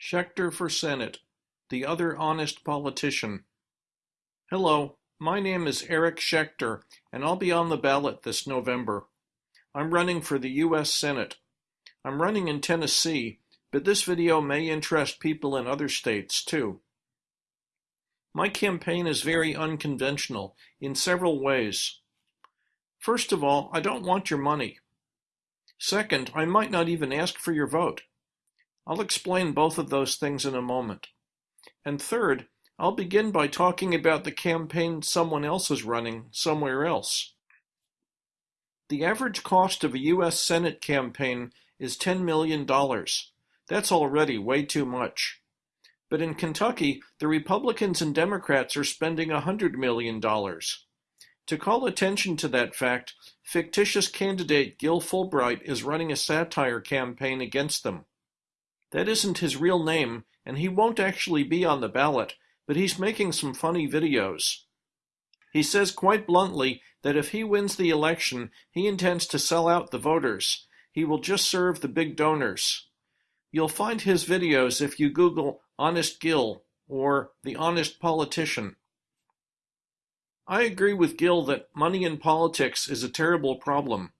Schechter for Senate, the other honest politician. Hello, my name is Eric Schechter, and I'll be on the ballot this November. I'm running for the U.S. Senate. I'm running in Tennessee, but this video may interest people in other states too. My campaign is very unconventional in several ways. First of all, I don't want your money. Second, I might not even ask for your vote. I'll explain both of those things in a moment. And third, I'll begin by talking about the campaign someone else is running somewhere else. The average cost of a U.S. Senate campaign is $10 million. That's already way too much. But in Kentucky, the Republicans and Democrats are spending $100 million. To call attention to that fact, fictitious candidate Gil Fulbright is running a satire campaign against them. That isn't his real name, and he won't actually be on the ballot, but he's making some funny videos. He says quite bluntly that if he wins the election, he intends to sell out the voters. He will just serve the big donors. You'll find his videos if you Google Honest Gil or The Honest Politician. I agree with Gil that money in politics is a terrible problem.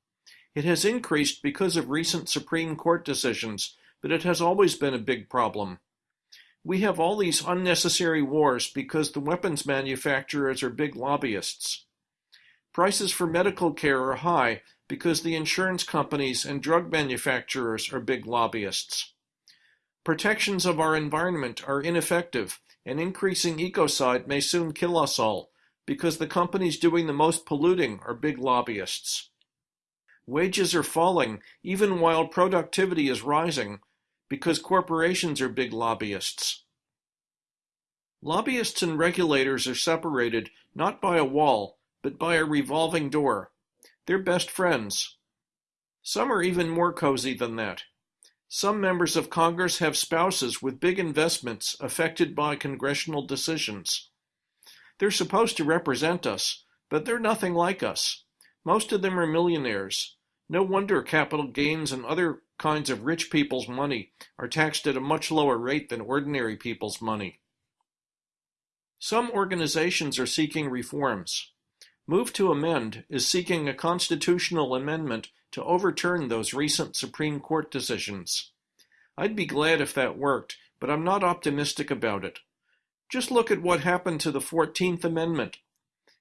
It has increased because of recent Supreme Court decisions, but it has always been a big problem. We have all these unnecessary wars because the weapons manufacturers are big lobbyists. Prices for medical care are high because the insurance companies and drug manufacturers are big lobbyists. Protections of our environment are ineffective, and increasing ecocide may soon kill us all because the companies doing the most polluting are big lobbyists. Wages are falling even while productivity is rising because corporations are big lobbyists. Lobbyists and regulators are separated not by a wall, but by a revolving door. They're best friends. Some are even more cozy than that. Some members of Congress have spouses with big investments affected by congressional decisions. They're supposed to represent us, but they're nothing like us. Most of them are millionaires. No wonder capital gains and other kinds of rich people's money are taxed at a much lower rate than ordinary people's money. Some organizations are seeking reforms. Move to Amend is seeking a constitutional amendment to overturn those recent Supreme Court decisions. I'd be glad if that worked, but I'm not optimistic about it. Just look at what happened to the 14th Amendment.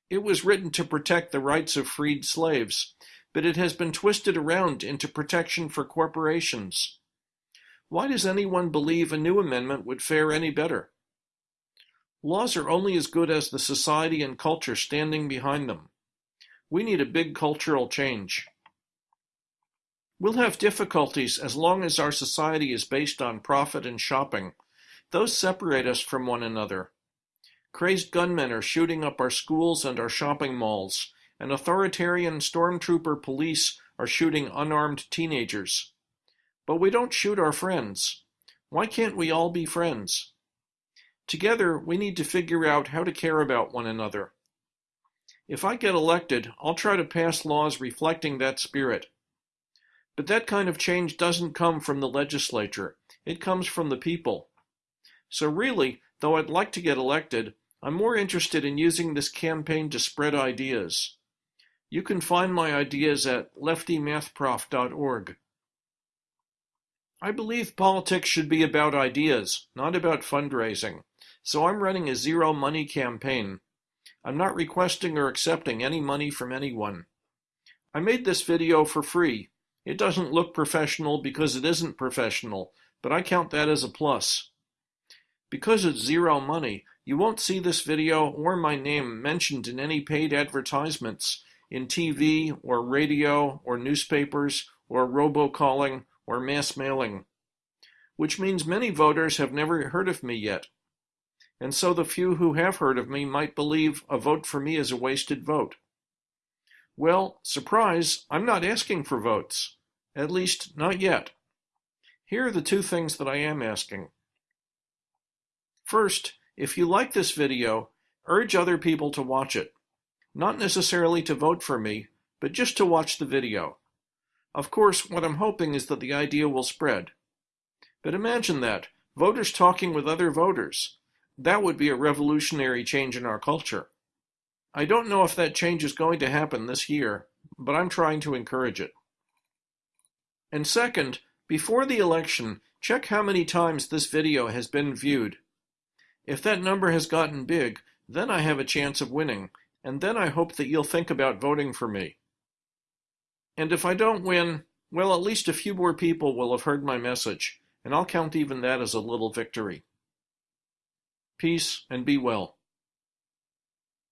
It was written to protect the rights of freed slaves, but it has been twisted around into protection for corporations. Why does anyone believe a new amendment would fare any better? Laws are only as good as the society and culture standing behind them. We need a big cultural change. We'll have difficulties as long as our society is based on profit and shopping. Those separate us from one another. Crazed gunmen are shooting up our schools and our shopping malls and authoritarian stormtrooper police are shooting unarmed teenagers. But we don't shoot our friends. Why can't we all be friends? Together, we need to figure out how to care about one another. If I get elected, I'll try to pass laws reflecting that spirit. But that kind of change doesn't come from the legislature. It comes from the people. So really, though I'd like to get elected, I'm more interested in using this campaign to spread ideas. You can find my ideas at leftymathprof.org. I believe politics should be about ideas, not about fundraising, so I'm running a zero money campaign. I'm not requesting or accepting any money from anyone. I made this video for free. It doesn't look professional because it isn't professional, but I count that as a plus. Because it's zero money, you won't see this video or my name mentioned in any paid advertisements in TV or radio or newspapers or robocalling or mass mailing, which means many voters have never heard of me yet. And so the few who have heard of me might believe a vote for me is a wasted vote. Well, surprise, I'm not asking for votes. At least, not yet. Here are the two things that I am asking. First, if you like this video, urge other people to watch it. Not necessarily to vote for me, but just to watch the video. Of course, what I'm hoping is that the idea will spread. But imagine that, Voters talking with other voters. That would be a revolutionary change in our culture. I don't know if that change is going to happen this year, but I'm trying to encourage it. And second, before the election, check how many times this video has been viewed. If that number has gotten big, then I have a chance of winning, and then I hope that you'll think about voting for me. And if I don't win, well, at least a few more people will have heard my message, and I'll count even that as a little victory. Peace and be well.